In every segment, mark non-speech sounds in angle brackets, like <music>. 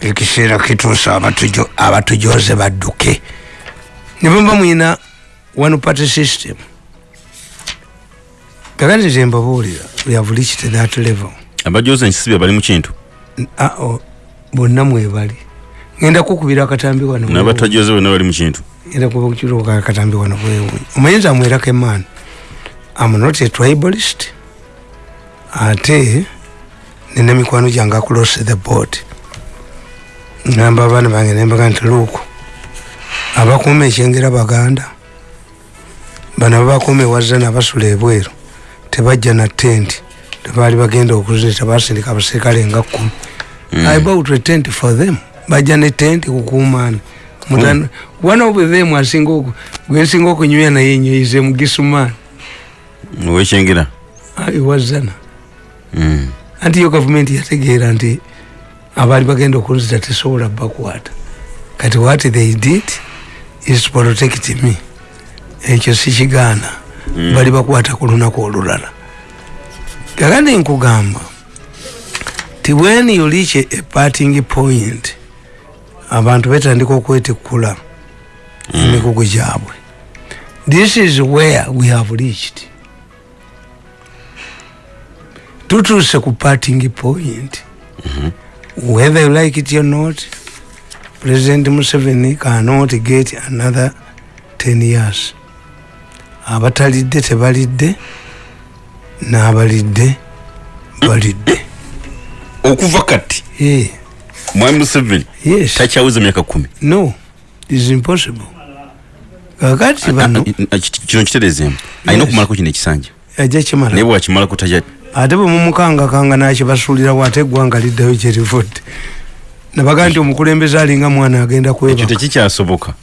ekiseera kituusa abatujoze badduke. Nebamba mwina one party system. Kakati nze mbabuulira we have reached that level. Abajoze nkisibya bali mu kintu? Bonna mwebali ngenda kukubira akatambi wano nabatajoze bonna bali mu kintu? Ngenda kubakukiruka akatambi wano bwewunyi omanyinza amwerako emaani am not a tribalist. Ate nina mikwano gyange across the board ngamba abaana bange nembaga nti luuku. Abakuuma ekyengera baganda bano ababakuuma ewazza nabasula ebweru tebajja na tenti tebaali bagenda okuzita basindika abaserikale nga kumi. Mm. i bought a tent for them. Bajja ne tenti kukuumaana mm. one of them asinga gwensinga okunywya naye nyoize mugisumaani owekyengera ewazana mm. anti yo gavumenti yategeera nti abaali bagenda okunzita tesobola bakwata. Kati what they did is protect me. Ekyo sikigaana mm. bali bakwata ku lunaku olulala. Kakandi nkugamba ti when you reach a parting point abantu betandika okwetikula mm. emikugu gyabwe. This is where we have reached. Tutuuse ku parting point. Mm -hmm. Whether you like it or not president museveni cannot get another 10 years. Abatalidde tebalidde n'abalidde balidde. Okuva kati yeah. mwami museveni yes. takyawuza myaka kumi? No is impossible. Kakati bano kino kitereezemu. Alina okumalako kino ekisanja. Ajja kimala naye bwakimalako tajja ate bwe mumukangakanga nakibasuulirawo ate eggwanga liddayo gyerivudde nabaga nti omukulembeze alinga mwana agenda kwebaka. Tekikyasoboka.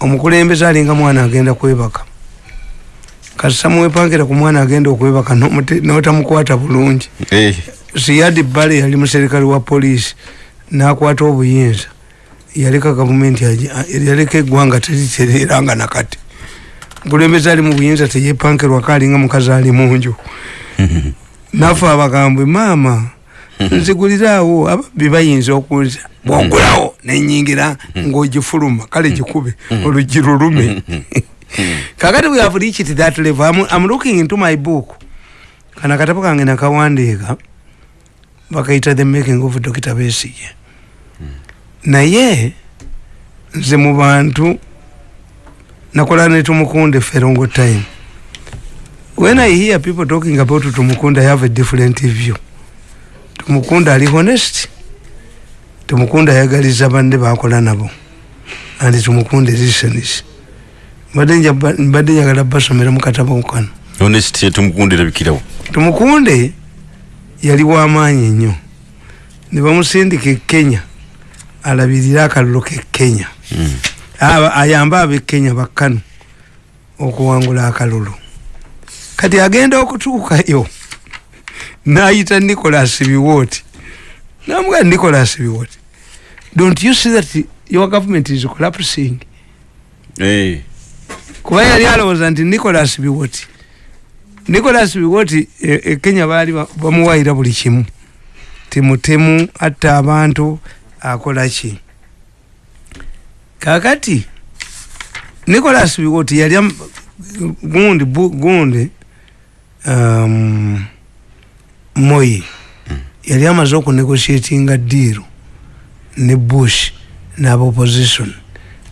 Omukulembeze alinga mwana agenda kwebaka. Kasita muwepankira ku mwana agenda okwebaka notamukwata bulungi. Eh. siyadi bale yali muserikale wa poliisi nakwata obuyinza. Yaleka gavumenti yaleka eggwanga teritereranga nakati mukulembeze ali mu buyinza teyepankirwako alinga mukazi ali munju <laughs> nafe abagambwe maama nzigulirawo. Ababbi bayinza okuza bwogulawo nenyingira ngaogifuluma kale gikube olugi lulume. Kakati we have reached that level I'm, I'm looking into my book. Kana katabo kange nakawandiika bakaita the making of dr besige naye nze mu bantu nakola ne tumukunde ferongo time when i hear people talking about tumukunde i have a different view. Tumukunda ali honest. Tumukunda ayagaliza banne bakola nabo. Andi tumukunde listenis mbadde njagala basomera mukatabo kano tumukunde tumukunde yali wamaanyi nnyo. Nebamusindika ekenya alabirire akalulu kekenya mm. ayambe abekenya bakkanu okuwangula akalulu kati agenda okutuukayo nayita nicolas biwoti namuga nicolas biwoti don't you see that your government is collapsing? Hey. kuba yali alowooza nti nicolas biwoti nicolas biwoti ekenya e baali bamuwayira buli kimu. Timutemu atta abantu akola ki? Kakati nicolas biwoti yali gundi gundi um, moyi yali amaze okunegotiatinga diiro ne bush naba opposition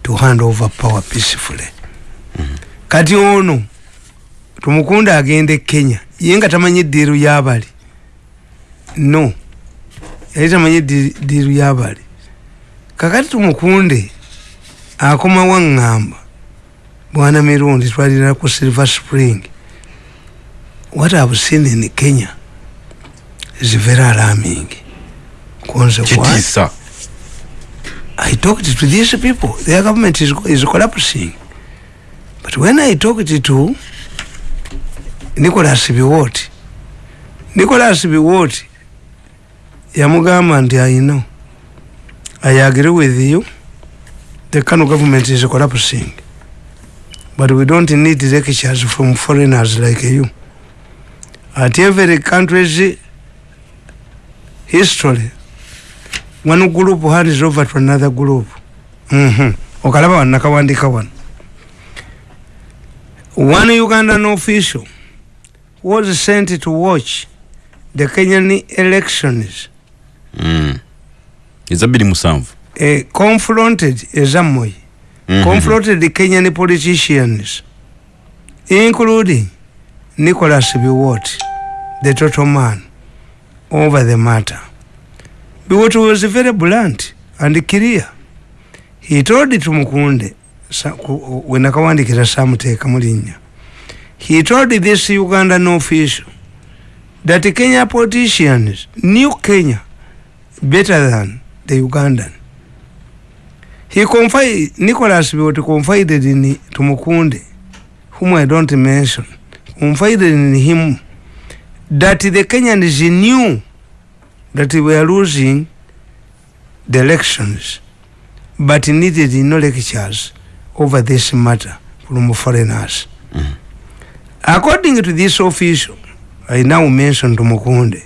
to hand over power peacefully. Mm -hmm. kati ono tumukunda agenda e kenya ye nga tamanyi diiru yabali. No yali tamanyi diiru yabali. Kakati tumukunde akomawo aŋŋamba bwana mirundi twalira ku silver spring what i've seen in kenya is very alarming Kwanza what? I talked to these people. Their government is, is collapsing. But when I talked to Nicholas Biwot, Nicholas Biwot, yamugamba nti I know. I agree with you. The Kano government is collapsing. But we don't need lectures from foreigners like you. At every country's history one group hands over to another group Mhm. okalaba wano nakawandika wano one ugandan official was sent to watch the kenyan elections Mm. eza bbiri musanvu uh, confronted ezamoy Mhm. confronted the kenyan politicians including nicholas biwot the total man over the matter. Biwot was very blunt and clear. He told tumukunde sa- ku- wenakawandikira samuteeka mulinnya he told this ugandan official that kenya politicians knew kenya better than the ugandan. He confided nicholas biwot confided in tumukunde whom i don't mention confided in him. That the kenyans knew that we were losing the elections but needed no lectures over this matter from foreigners. Mm-hmm. According to this official i now mention tumukunde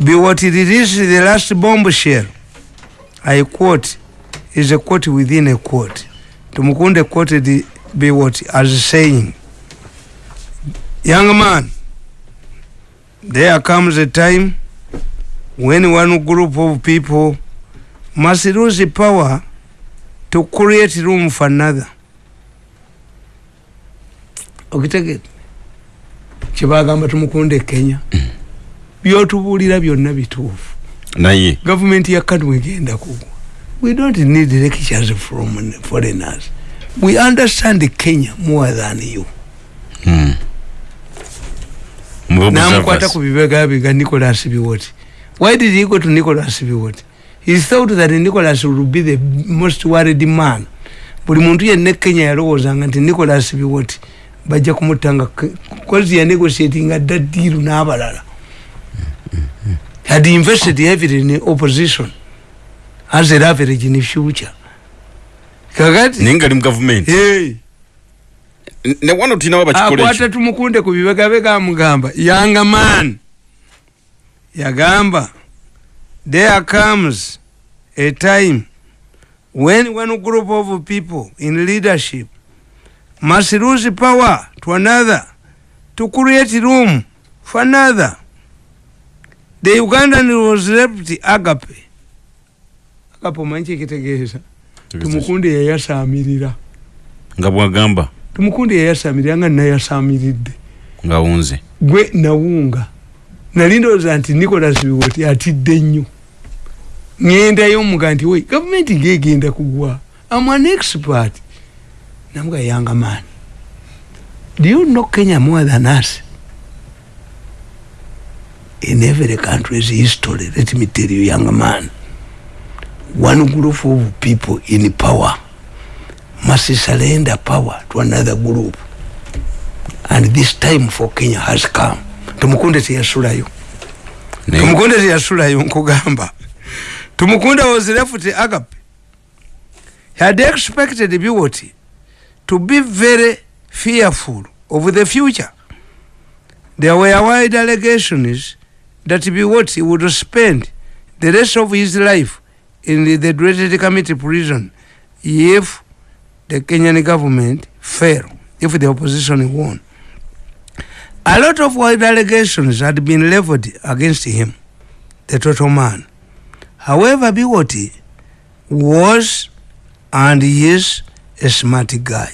biwot released the last bombshell i quote is a quote within a quote. Tumukunde quoted biwot as saying young man there comes a time when one group of people must lose power to create room for another. Okitegere kyebagamba tumukunde kenya byotubuulira byonna bituufu. Naye? Gavumenti ya kanu egenda kugwa. We don't need lectures from foreigners. We understand kenya more than you. Mm. Mu namukwata ku bibega biga nicholas biwoti why did he go to nicholas biwoti he thought that nicholas would be the most worried man. Buli muntu yenna kenya yalowoozanga nti nicholas biwoti bajja kumutanga kozi yanegotiatinga dda diiru n'abalala. Had invested heavily in opposition as a leverage in future. Kakati naye nga ali mu gavumenti hey. Ne wano tulinawo bakikola akwata tumukunde ku bibegabega amugamba yanga man. Yagamba there comes a time when one group of people in leadership must lose power to another to create room for another. The ugandan was left agape. Agape omanyi kyekitegeeza tumukunde yayasamirira nga bwagamba tumukunde yayasamirira nga nayasamiridde ngawunze gwe nawunga. Nali ndowooza nti nicolas biwoti atidde nnyo. Ŋŋendayo muga nti we gavumenti ngegenda kugwa? Am an expert. Namuga yanga man do you know kenya more than us? In every country's history let me tell you young man one group of people in power must surrender power to another group. And this time for kenya has come. Tumukunde teyasulayo Naye- tumukunde teyasulayo nkugamba. Tumukunde was left agape. He had expected biwoti to be very fearful of the future. There were wide allegations that biwoti would spend the rest of his life in the, the dreaded committee prison if the kenyan government fail if the opposition won a lot of wide allegations had been leveled against him, the total man. However, Biwoti was and is a smart guy.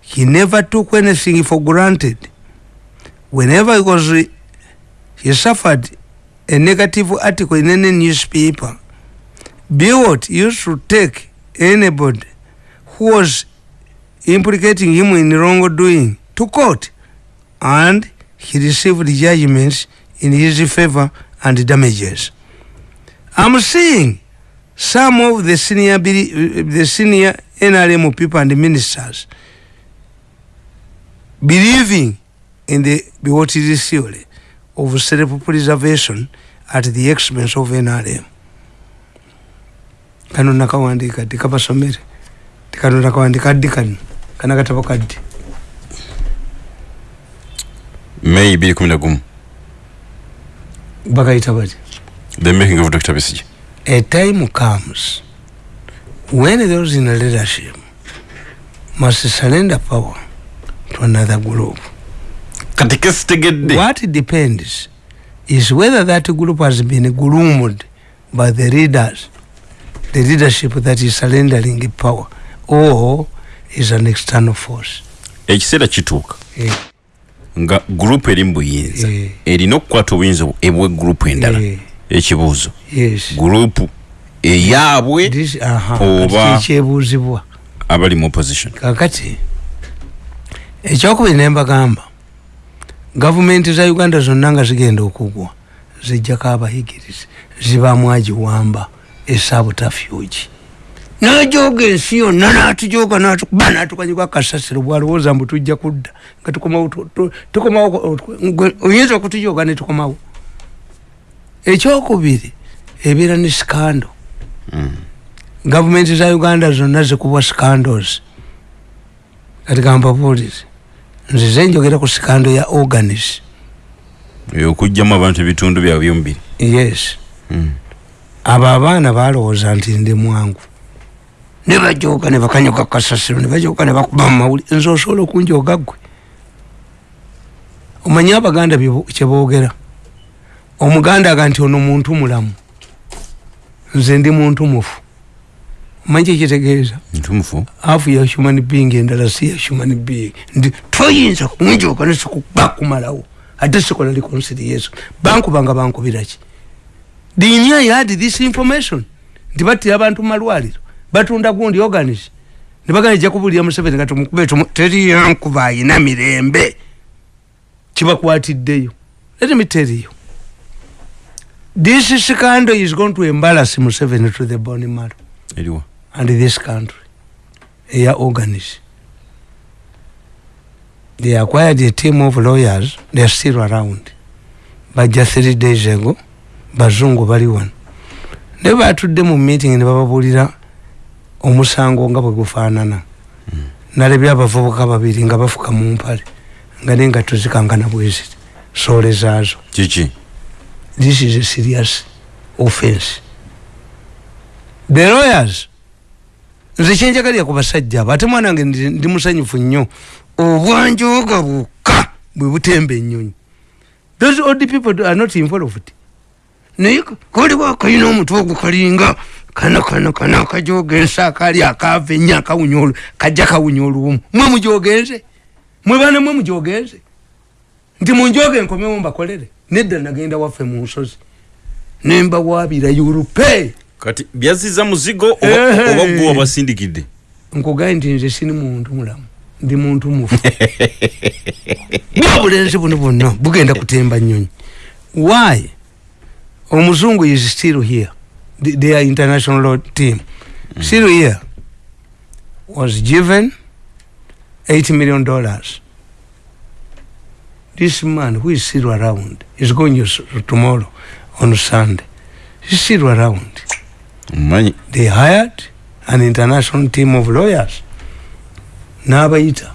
He never took anything for granted. Whenever he was, he suffered a negative article in any newspaper, Biwott used to take anybody who was implicating him in wrongdoing to court and he received judgments in his favor and damages. I'm seeing some of the senior beli- uh, the senior NRM people and ministers believing in the Biwotiri theory of self-preservation at the expense of NRM. kano nakawandika tikabasomere tikano nakawandika ddi kano kana katabo kaddi. May 2011 bakayita bati the making of dr besige a time comes when those in leadership must surrender power to another group. Kati kesitegedde what depends is whether that group has been groomed by the leaders the leadership that is surrendering power or is an external force. Ekiseera kituuka. Eh, nga gurupu eri mu buyinza. Eh. erina okukwata obuyinza ebwe gurupu endala. Eh, ekibuuzo. Gurupu eyaabwe Oba- kati kyebuuzibwa? abali mu opposition. Kakati ekyokubiri nembagamba gavumenti za uganda zonna nga zigenda okugwa zijjako abayigirizi zibamu agiwamba esabutafyugi najoga ensi yonna natujoga natukuba natukanyibwa akasasiro bwalowooza mbu tujja kudda nga tukomawo oyinza okutujoga netukomawo ekyokubiri ebeera ne sikando Mm. gavumenti za uganda zonna zikubwa scandos kati kampabuulize nzize njogera ku sikando ya organis. Okugjamu abantu ebitundu byabwe byomubiri yes. Mm. abo abaana balowooza nti ndi mwangu ne bajoga ne bakanyoga kasasiro ne bajoga ne bakuba mu mawuli nze osobola okunjoga ggwe. Omanye abaganda kyeboogera omuganda aga nti ono muntu mulamu. Nze ndi muntu mufu. Omanyi kyekitegeeza ntumufu hafu ya human being endala si ya human being. Ndi toyinza kunjoka nesikubakumalawo ate sikola reconciliation bankubanga bankubiraki dini i had this information nti battira abantu mumalwaliro batunda gundi organis nebagana ejja kubulira museveni kati mukube teri yankuba ayina mirembe. Kibakwatiddeyo let me tell you this scandal is going to embarrass museveni to the bone marrow. And this country. Eya organis they acquired a team of lawyers. They are still around. Bajja three days ago. Bazungu bali wano naye batudde mu meeting ne bababuulira omusango nga bwe gufaanana. Nalebya abavubuka babiri nga bafuka mu mpale nga nengatto zikankana bweziti soole zaazo. Kiki? This is a serious offense. The lawyers nze kyenjagalira ku basajja abo ate mwana wange ndi musanyufu nnyo. Obwanjoga bwokka bwe butemba ennyonyi. Those old people are not involved. Naye kaliwo akalina omutwe ogwo kana akajoga ensi akali akava ennyo akawunya olu kajja kawunya oluwumu mwe mujogenze? Mwe bana mwe mujogenze? Nti munjoge enkomewo mbakolere. Nedda nagenda waffe mu nsozi. Nembawaabira yurupe kati byaziza muzigo oba Ehe. oba gwe wabasindikidde? Nkugaye nti nze sini muntu mulamu. Ndi muntu mufu. <laughs> Bwabulenzi buno bwonna bugenda kutemba nyonyi why? Omuzungu is still here The- their international law team. Still here was given 8 million dollars. This man who is still around is going s- tomorrow on sunday. He's still around. Manyi they hired an international team of lawyers. N'abayita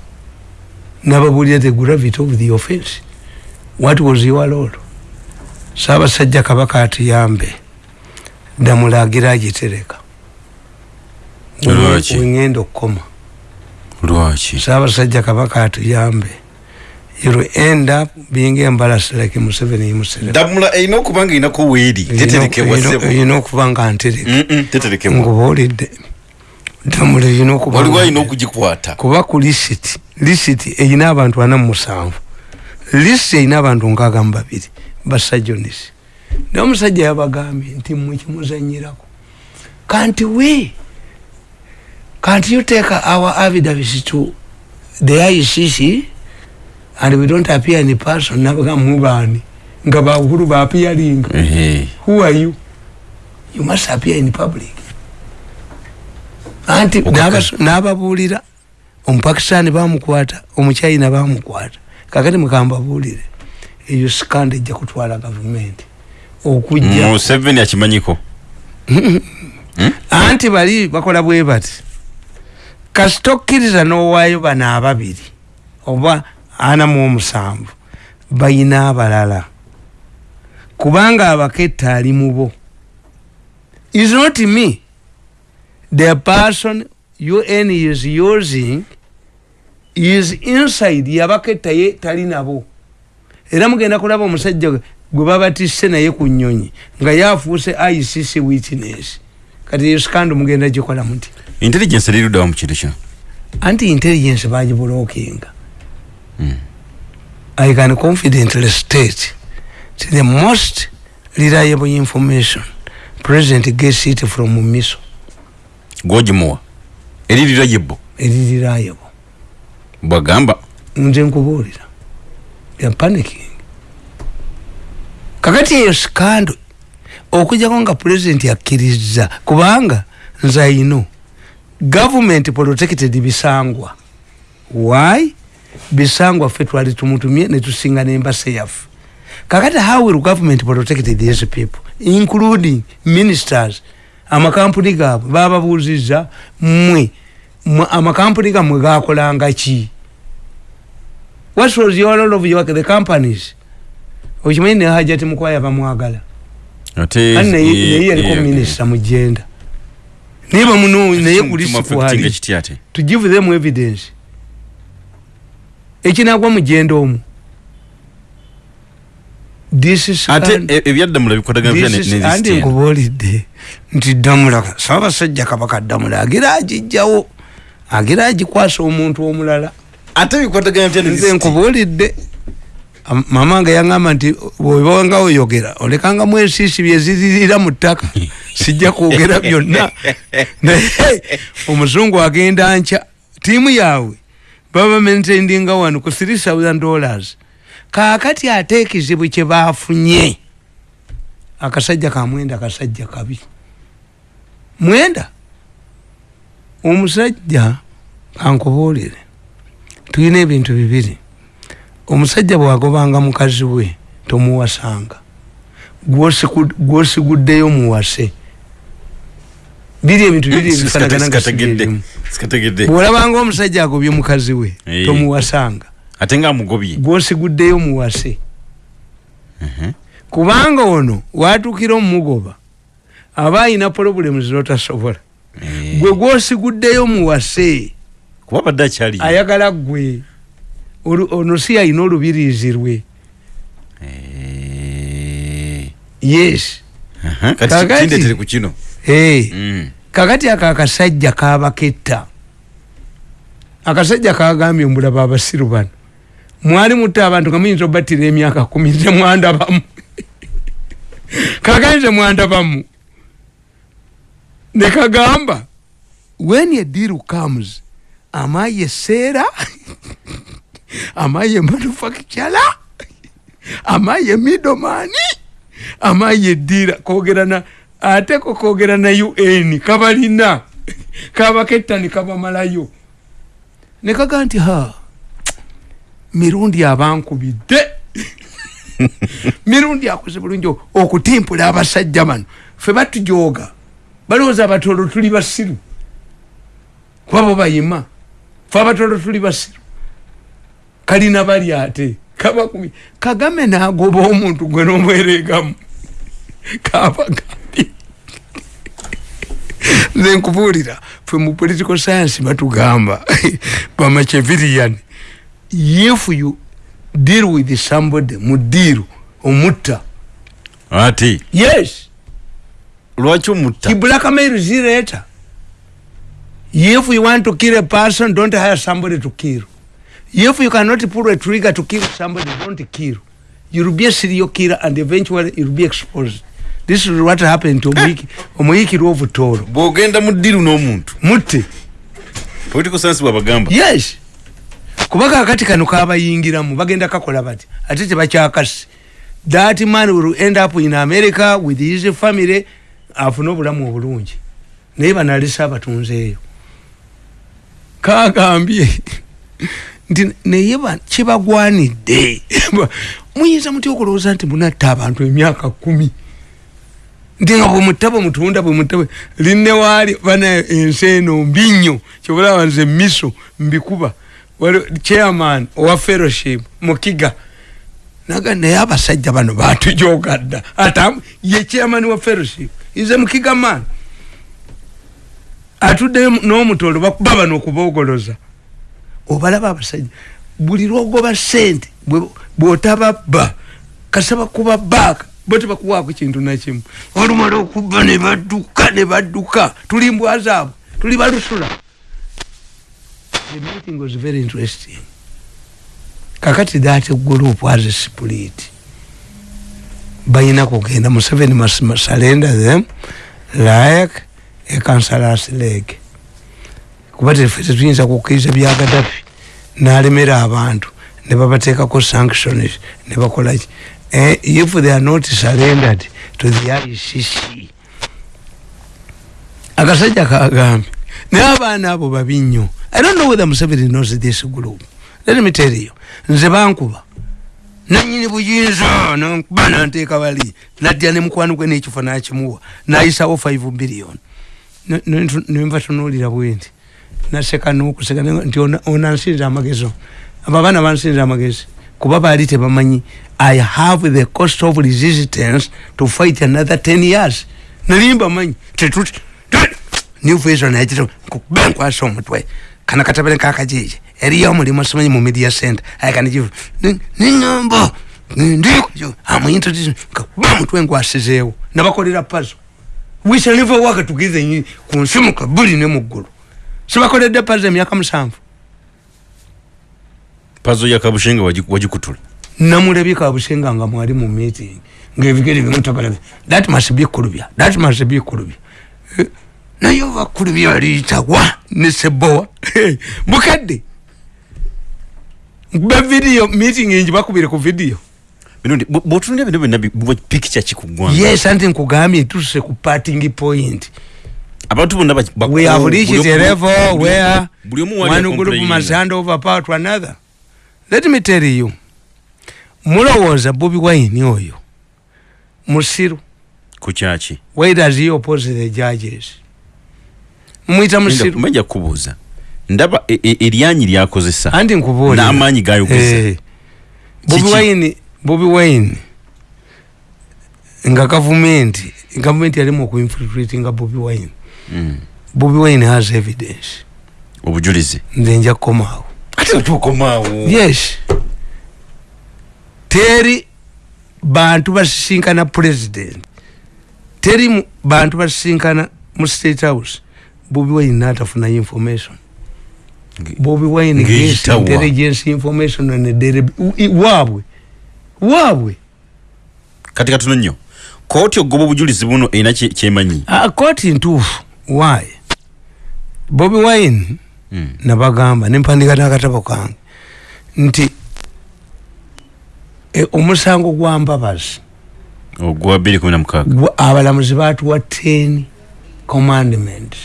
n'ababuulira the gravity of the offense. What was your role? Saabasajja kabaka atuyambe damulagira agitereka. Wengenda okukoma. Lwaki? Saabasajja kabaka atuyambe. You'll end up being embarrassed like museveni museveni damula erina okuba nga erinako weeri teterekebwa sebo? erina okuba nga ntereka Mm-mm, teterekebwa ngubaolidde damula erina okuba waliwo nga alina ntereka. okugikwata. Kuba ku lisiti. Lisiti erina abantu ana mu musanvu. Lisiti erina abantu nkaaga mu babiri. Basajjonisi naye omusajja yabagambye nti mmwe kimuzanyirako kanti we can't you take our affidavits to the ICC and we don't appear in person nabaga mubaani nga bahuru ba appearing. Who are you? You must appear in public. Anti n'ababuulira omupakisitaani bamukwata omuchina bamukwata. Kakati mukambabuulire eyo sikanda ejja kutwala gavumenti okujja. Museveni akimanyiko. Anti bali bakola bwe bati kasita okkiriza n'owaayo bano ababiri oba ana mu omusanvu bayina abalala. Kubanga abaketta ali mu bo. Is not me. The person un is using is inside yabaketta ye tali nabo. Era mugenda kulaba omusajja gwe babatisse naye ku nnyonyi nga yafuuse icc witness kati yesikandi mugenda gikola muti intelligence eruddawa mu kintu kino? Anti intelligence bagibulookinga i can confidently state that the most reliable information president gets it from miso. Gwogimuwa. Eririra yebbo eri reliable bwagamba nze nkubuulira. Ya panicking kakati eyo sikando okujjako nga president akkiriza kubanga nze ayino government protected bisangwa. Why? Bisangwa ffe twali tumutumye netusinga nembase yaffe. Kakati how will government protect these people including ministers? Amakampuni gaabwe bababuuziza mmwe mmwe amakampuni gammwe gakolanga ki? What was your role of your, the companies okimanyi ne hajati mukwaya bamwagala? Ate ani naye ye- naye yaliko ye- minisita mugenda naye bamuno naye Tuma kulisi affecting kwali ekiti ate? To give them evidence. Ekinagwa mugenda is ate e- ebyaddamula nezisitenda nkubuulidde nti damula saabasajja kabaka damula agira agijjawo agira agikwasa omuntu omulala. Ate bikwatagana bitya nze nezisitenda nkubuulidde Am- mama nga yaŋŋamba nti webanga oyogera olekanga mu ensiisi byeziririra mu ttaka <laughs> sijja kwogera byonna. <laughs> Naye omuzungu agenda nkya tiimu yaabwe baba mentendinga wano ku 3000 dollars. Kaakati ate ekizibu kye baafunye akasajja ka mwenda kasajja kabi. Mwenda? Omusajja kankubuulire tulina ebintu bibiri omusajja bwagobanga mukazi we tomuwasanga. Gwosiguddeyo muwase. Biri ebintu biri <laughs> ebifanagana nga si sikategedde byebimu. sikategedde bwolabanga omusajja agobye mukazi we tomuwasanga. Ate nga amugobye. Gwosiguddeyo muwase. Mhm. kubanga ono watuukira omumugoba aba ayina problemu zotasobola gwe gwosiguddeyo muwase kuba badde akyali ayagala gwe ono si ayina olubiriizi lwe Eh, yes. Kakati- hey. Mm. ako akasajja kabaketta. Akasajja kagambye mbulaba abasiru bano mwali mutta abantu nga muyinza obattira emyaka kumi nze mwandabamu. <laughs> Kagambye nze mwandabamu. Ne kagamba when a deal comes am I a seera <laughs> am I a manufacturer am I a middleman? Am I a dealer? Kwogera na ate ko kwogera na un kabalina kabaketta ne kabamalayo ne kaga nti ha mirundi abankubidde. <laughs> Mirundi akoze bulungi okutimpula abasajja bano. Fe batujooga balowooza abatolo tuli basiru. Kuba bo bayima fe abatolo tuli basiru kalina bali ate. Kabakumi kagame nagoba omuntu gwe nomweregamu kabagambye nze nkubuulira fe mu political science batugamba bamachevirian if you deal with somebody mu deal omutta. Ate yes. Lwaki omutta? Blackmail zireta if you want to kill a person don't hire somebody to kill if you cannot pull a trigger to kill somebody don't kill. You'll be a serial killer and eventually you'll be exposed. This is what happened to omuyiki omuyikiri ovutoolo bw'ogenda mu ddiru n'omuntu. Mutte political science bwabagamba yes. Kuba kakati kano kabayingiramu bagenda kakola bati ate tebakyakasi that man will end up in america with his family afune obulamu obulungi. Naye banalesa abatunzeeyo kagambye nti naye ba- kibagwanidde <laughs> muyinza muty okulowooza nti munatta abantu emyaka kumi? Nti nga bwemutta bwemutunda bwemutta bwe linne waali bana ensi eno mbi nnyo kyobulaba nze miso mbikuba chairman owa fellowship mukiga naga naye abasajja bano batujogadda ata ye chairman wa fellowship ize mukigamani atudde n'omutolo bakuba bano okubogoloza obalaba abasajja. Buli lwogoba sente bw'otababba kasaba kuba baaka bo tebakuwaako kintu nakimu olumala okubba ne badduka ne badduka tuli mbwa zaabwe tuli balusula the meeting was very interesting. Kakati that group has split. Balina kugenda museveni must surrender them like a councillors leg kuba tetuyinza kukkiriza bya gadafi n'alemera abantu ne babateekako sanctions ne bakolaki Eh, if they are not surrendered to the ICC akasajja kagambye naye abaana abo babi nnyo. I don't know whether museveni knows this group. Let me tell you. Nze bankuba. Nanyini buyinza nankuba nanteeka bali. Naddya ne mukwano gwe n'ekifo nakimuwa nayisawo 5 billion. Nenva tunuulira bwenti naseka nokuseka nti ona- onansinza amagezi abo abaana bansinza amagezi kuba baali tebamanyi i have the cost of resistance to fight another 10 years. Nali mbamanyi tetuti nivuizo nakita kukuba nkwasa omutwe kana katabale kakajeje eriyo omulimu simanyi mu media center. Ayakanikivu niŋambo ndikujo amuintroduce kakuba mutwe nkwasizeewo nabakolera pazo we shall never work together ku nsi mu kabuli ne mu ggulu sibakoledde pazo emyaka musanvu. Pazo ya kabushenga wagi- wagikutula. Namulabye kabusenga nga mwali mu meeting ngaebigere bimutabalage that must be kulubya that must be kulubya. Eh, naye oba kulubya aliyitawa ne sebowa? Mukadde. Ba video meeting enji bakubire ku video. Bino bwotunulira bino byonna pikica kikuggwanga yes anti nkugambye tutuse ku parting point abantu bonna we have buli reached a level where one group must hand over power to another. Let me tell you mulowooza bobi wine oyo? Musiru. Ku kyaki? Why does he oppose the judges? Mumwita musiru. manja kubuuza. Ndaba e- e- eryanyi lyakozesa. Anti nkubuulira n'amaanyi gayogeza. Eh, bobi wine bobi wine nga gavumenti gavumenti yalimu okuinfiltrate nga bobi wine. Bobi wine has evidence. Obujulizi? Nze nja kukomaawo ate otukomaawo yes. Teri bantu basisinkana president. Teri bantu basisinkana mu state house. Bobi wine natafunayo information. Bobi wine Ng'eyitawa. intelligence information and dere waabwe. Waabwe. Kati katono nnyo kooti ogoba obujulizi buno erina kye- kyemanyi? Ah, kooti ntuufu why bobi wine Mm. nabagamba nempandika n'akatabo kange nti e, omusango gwa mbabazi ogwa 216 gwa- abalamuzi batuwa 10 commandments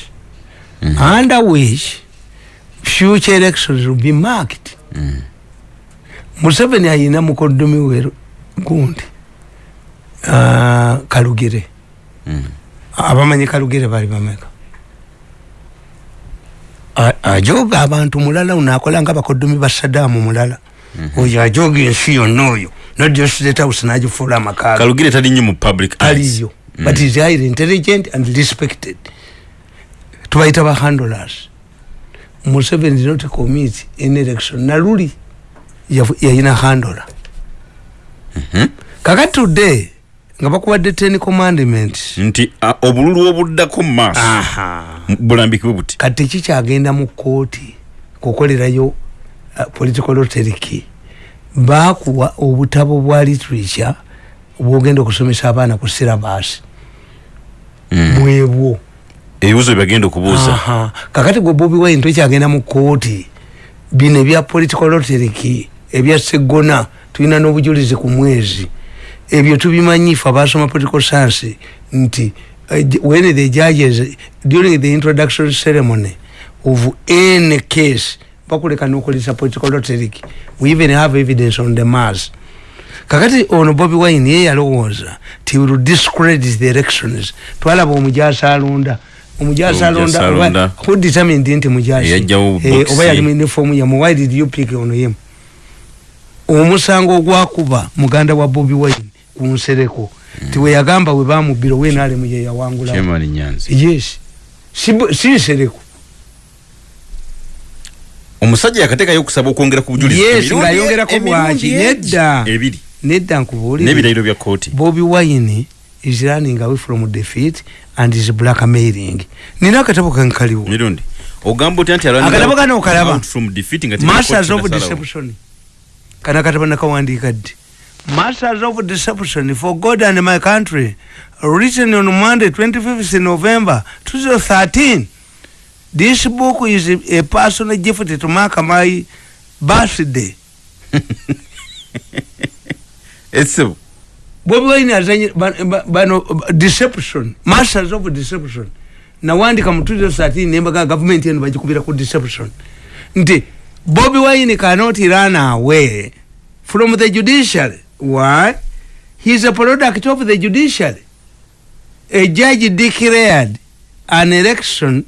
Mhm. under which future elections will be marked Mm. museveni ayina mukoddomi we gundi ah, kalugire Mm. abamanyi kalugire bali bameka ajoga abantu mulala unakola nga bakoddomi ba sadamu mulala. Oyo ajoga ensi yonna oyo. Nodjostethouse nagifuula amakaaga kalugire tali nnyo mu public aliyo but is highly intelligent and respected. Tubaita ba handlers. Museveni did not commit in election. Naluli yafu- yayina handler. Mhm. kakati today nga bakuwadde ten commandments nti obululu obuddako mu maaso Aha. m- bulambikibwe buti? Kati tekikyagenda mu kooti kukolerayo uh, political lottery bakuwa obutabo bwa literature bwogenda okusomesa abaana ku sirabasi Mm. bwebwo ebibuzo byebagenda okubuuza. Kakati gwe bobi wine tokyagenda mu kooti bino ebya political lottery ebya segona tulina n'obujulizi ku mwezi ebyo tubimanyi fe abasoma political science nti uh, when the judges during the introduction ceremony of any case bakuleka nokolesa political lottery we even have evidence on the mass kakati ono bobi wine ye yalowooza ti will discredit the elections twalaba omujasa alonda omujasa alonda who determined nti mujasi Eh, oba yali mu uniform yamu why did you pick ono yemu omusango ogwakuba muganda wa bobi wine ku nsereko. Tiweyagamba we bamubira wenalemu yeyawangula chairman nyanzi yes. Si- nsereko. Omusajja yakateekayo okusaba okwongera ku bujulizi. Yes ngayongerako emirundi bwaki egi. nedda. Ebiri. Nedda nkubuulire. N'ebirayiro bya kooti bobi wine is running away from defeat and is blackmailing. Nina akatabo kankaliwo mirundi. Ogamba otya nti alwanira Akatabo kano okalaba? out from defeat nga teri masters of deception. Kana katabo nakawandiika ddi masters of deception for god and my country written on monday 25th november 2013 this book is a personal gift to mark my birthday. <laughs> Ese- bobi wine azanye ba- ba- bano ba- deception masters of deception. Nawandika mu 2013 nembaga gavumenti eno bagikubira ku deception. Nti bobi wine cannot run away from the judiciary why he is a product of the judiciary. A judge declared an election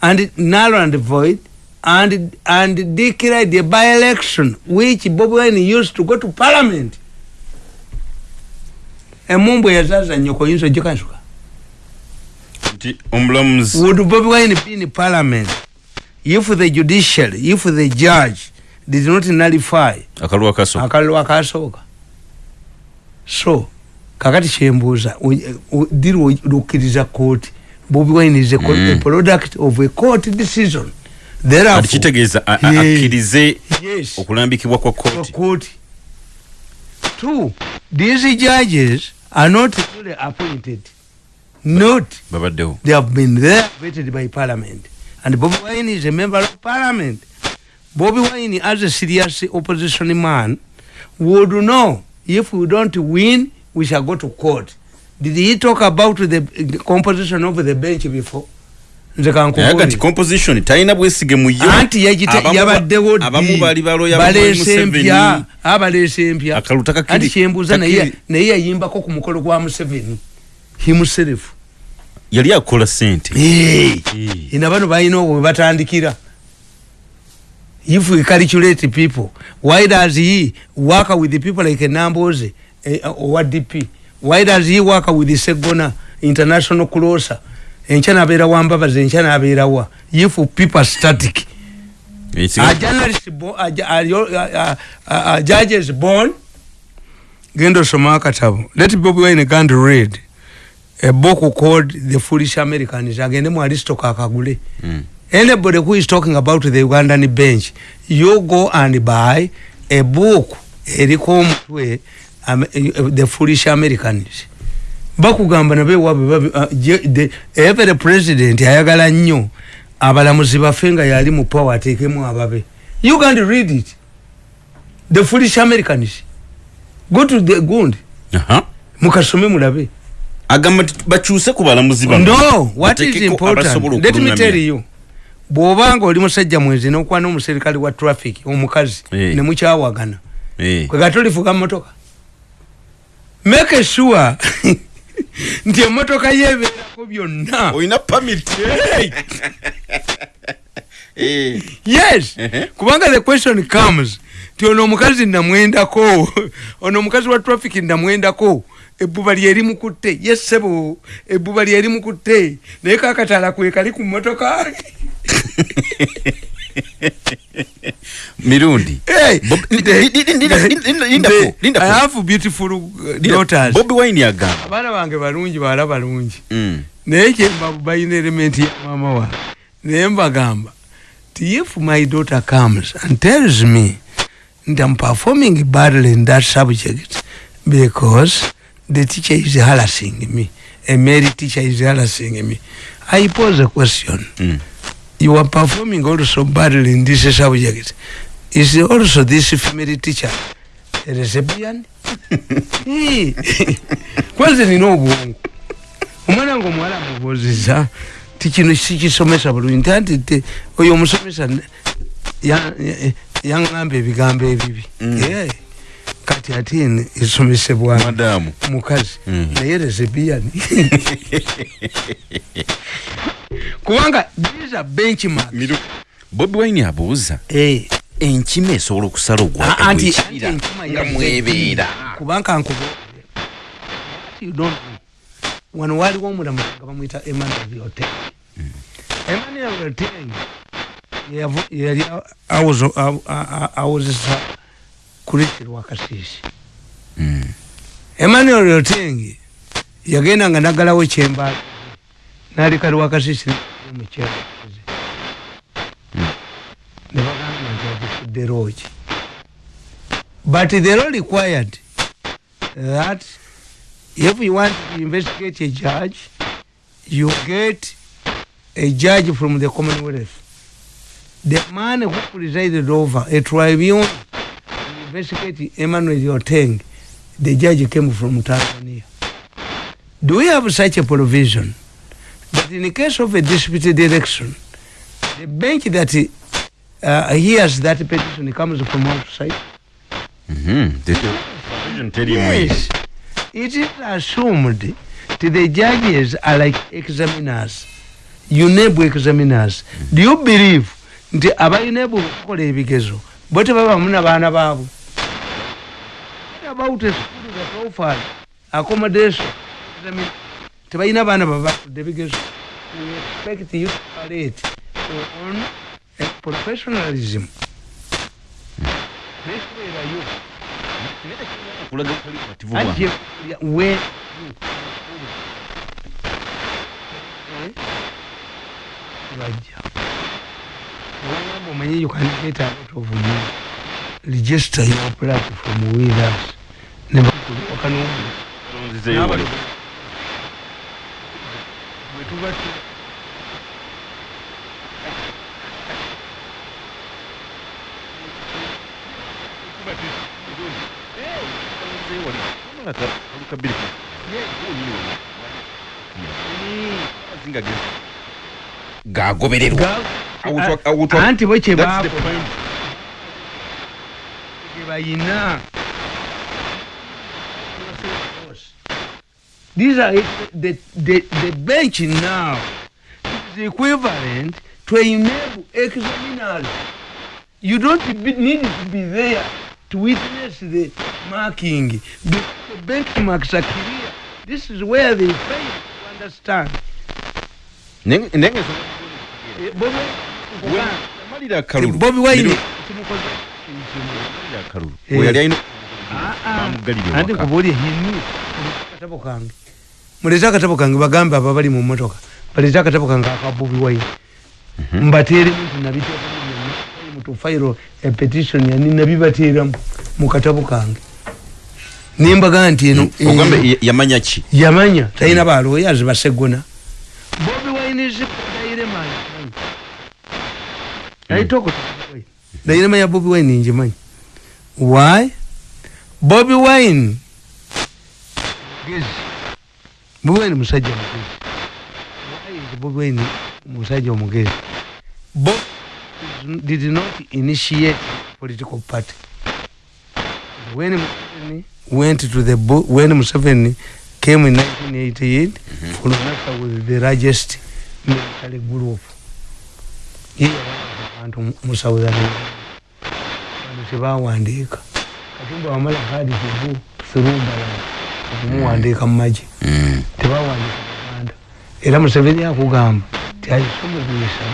and null and void and and declared a by-election which bobi wine used to go to parliament. Emumbu eyazaza nyoko oyinza ogikasuka nti omulamuzi would bobi wine be in parliament if the judiciary if the judge did not nullify akalwa kaso akalulu akasooka so kakati kyembuuza diri lukkiriza kooti bobi co- Mm. a product of a court decision. Kitegeeza akkirize yes. okulambikibwa kwa kooti two these judges are not fully appointed. Not. Babaddewo. They have been there vetted by parliament. And Bobby Wine is a member of parliament. Bobby Wine, as a serious opposition man, would know if we don't win, we shall go to court. Did he talk about the composition of the bench before? Nze naye kankubuulire. agati composition talina bwesige mu yo anti yabaddewo baleese empya abaleese empya Akalulu takakiri- anti kyembuuza naye yayimbako ku mukolo gwa museveni himself yali akola sente. Eh. ina bano balina obwo bwe batandikira if we calculate people why does he work with the people like namboze eh, owa dp why does he work with segona international closer? Enkya nabeera wambabazi enkya nabeerawa if people are static. A journalist a, a, a, a, judge is born. Genda osoma akatabo. Let bobi wine gand read a book called the foolish americans. Agende mu aristoc akagule. Mm. Anybody who is talking about the ugandan bench you go and buy a book eriko omutwe um, the foolish americans. Bakugamba nabe ewaabwe babi- uh, every president ayagala nnyo abalamuzi bafe nga yali mu power ateekemu ababe. You can read it. The foolish americans. Go to the gund Aha. mukasome mulabe. Agamba bakyuse ku balamuzi no what is important? let me tell you bw'obanga oli musajja mwezi n'okwana omuserikale wa traffic omukazi Eh. ne mukyawagana Eh. kwe gatolifuga motoka make sure <laughs> nti emotoka yebeerako byonna. Olina pamit <laughs> yes. Kubanga the question comes ti ono omukazi namwendako <laughs> ono omukazi wa traffic namwendako ebbuba lyeri mukutte yes sebo ebbuba lyeri mukutte naye kakataala kwe kali ku motoka mirundi. Uh, bobi wine agamba abaana bange balungi bawala balungi. Mm. naye kyemba balina elementi ya maama wange naye mbagamba ti if my daughter comes and tells me nti am performing badly in that subject because the teacher is harassing me a male teacher is harassing me? I pose a question. Mm. You are performing also badly in this subject. Is also this female teacher? A lesbian <laughs> kwanza nina obwongo omwana nga omuwala mubuuziza ti kino sikisomesa bulungi. Nti anti te oyo omusomesa ne- ya- ya- yaŋŋamba ebigambo ebibi Mm. Eh, kati ate eno esomesebwa madamu mukazi Mm. naye lesbian kubanga these are benchmark bobi wine abuuza Eh. enkima esobola okusala Ah, enkima nga mwebeera kubanga know wano waliwo omulamuzi nga bamwita emmanuel oteng emmanuel oteng yavu- yali awozo- awo- a- a- awozesa kurisi lwakasisi Mm. emmanuel oteng yagenda nga nagalawo kyemba naleka lwakasisi mukyeraze nebagamba nti agifudde roki but the law required that if you want to investigate a judge you get a judge from the commonwealth. The man who presided over a tribunal investigate emmanuel oteng the judge came from tanzania do we have such a provision that in the case of a disputed election the bench that uh, hears that petition comes from outside the provision teriimu eyo. Yes, it is assumed that the judges are like examiners, UNEB examiners. Do you believe nti abayunebu okukola ebigezo bo tebabamu n'abaana baabwe What about a school that offers accommodation examin- tebalina baana babafudde ebigezo we expect you to parade on a professionalism. Nesiberayo Kulaga butali bumativu bwange. ajje we bajja wagamba omanye you can get a lot of you. Register your platform with us ఒక నువ్వు ఎటువంటి anti bwe kye bayina these are the, the, the bench now is equivalent to enable examiners you don't need to be there to witness the marking the, the benchmarks are clear this is where they fail to understand nga ensonga- Eh, Bobi- Malira wine kimukoze. Malira akalulu. Eh. We yali alina-. Bamugalira andi ewaka. kubuulye hinu akatabo kange mulete akatabo kange bagambe abo bali mu motoka balete akatabo kange akabubi wayi mbateeremu nti nabiteekamu byonna mu tufairo epetition yani nabibateeramu mu katabo kange. Nimbaga nti eno eh, Ogambe ya- yamanya ki? yamanya. Talina balooyazi basegona. Bobi wine dairema naitoko dairema ya bobi wine. Njimanyi why? Bobi wine. Mugezi bobi wine musajja mugezi wine musajja omugezi bob did not initiate political party. When Museveni went to the bo- when Museveni came in 1988 for NASA was the largest military group. Ye abantu mu southern abantu tebawandiika. Katumba wamala hadi kivu thurumba okumuwandiika mu magi Mm. tebawandiika uganda. Era museveni akugamba ti aisomugisa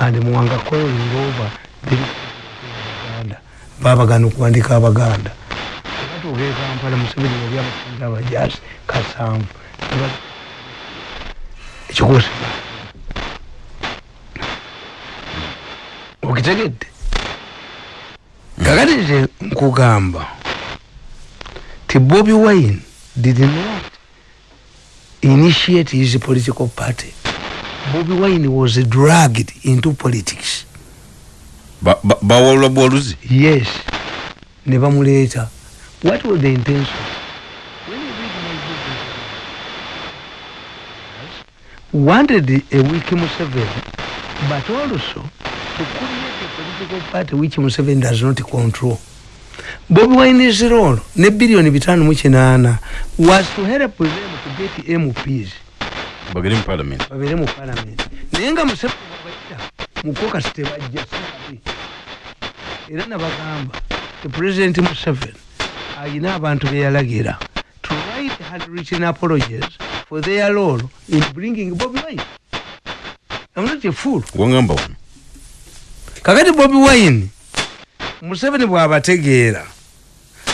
and muwanga calling over uganda. Babagana okuwandika abaganda. Batuuka e kampala museveni yali abasinza abajasi kasanvu ekikuusi. Okitegedde. Kakati nze nkugamba ti bobi wine did not initiate his political party. Bobi wine was dragged into politics. Ba- ba- bwoluzi yes. Ne bamuleeta what was the intention When you read my book, wanted a weak Museveni but also to create a political party which Museveni does not control Bobi Wine's role ne bilioni bitano mu kinaana was to help them to get MPs bagere mu parliament. Babeere mu palamenti naye nga museveni bwabajja mukokasi tebajja sabi era nabagamba ti pulezidenti museveni ayina abantu beyalagira to write had written apologies for their role in bringing Bobby Wine. I'm not a fool. wongamba wano. Kakati bobi wine museveni bwabategeera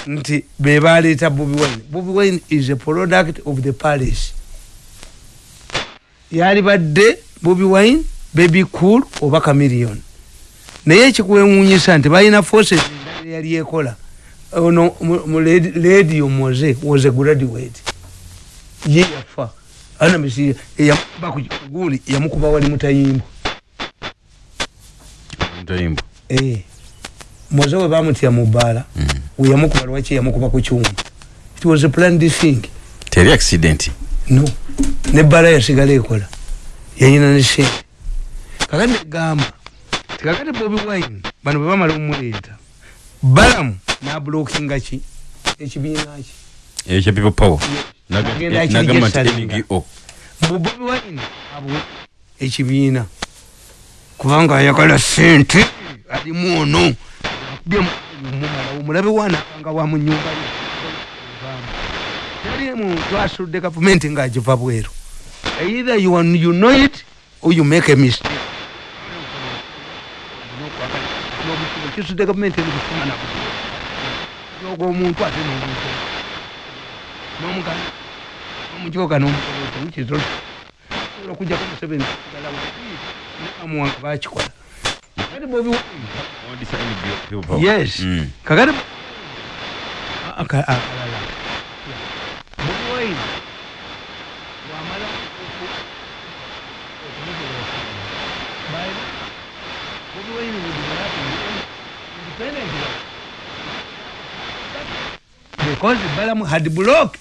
nti bebaleeta bobi wine. Bobi wine is a product of the palace. Yali badde bobi wine baby cool oba camillion naye ekikwewuunyisa nti balina forces endala yali ekola. Ono mu- mu ledi- radio moze was a graduate. Ye yafa. Anamisi eyamukuba ku guuli yamukuba wali mutayimbo ntayimbo Moze we bamutya mu bbaala Mm. we yamukuba lwaki yamukuba ku kyuma it was a planned thing. Teri accident. No. Nebbaala yasigala ekola yayina ne sente kakati negamba tikakati bobi wine. Bano bwe bamala omumuleeta balamu nablokinga ki ekibiina ki ekya people power. Agenda Naga- akiri nagamba nti kyesalinga. ngo mu bobi wine abwe ekibiina kubanga ayagala sente alimu ono akubye mumala omulabe wanakanga wa mu nyumba ye. Teri muntu asudde gavumenti ng'agiva bweru. Either you, you know it or you make a mistake. Kisudde gavumenti ebikufuna nabo yoga omuntu ate nomuntu n'omugana n'omujoga n'omukoloti wikizo sobola okujjako museveni amuwanga bakikola kati bobi Wine- yes Mm. kakati aka- akalala bobi wine wamala bobi wine would happy independent because balamu had blocked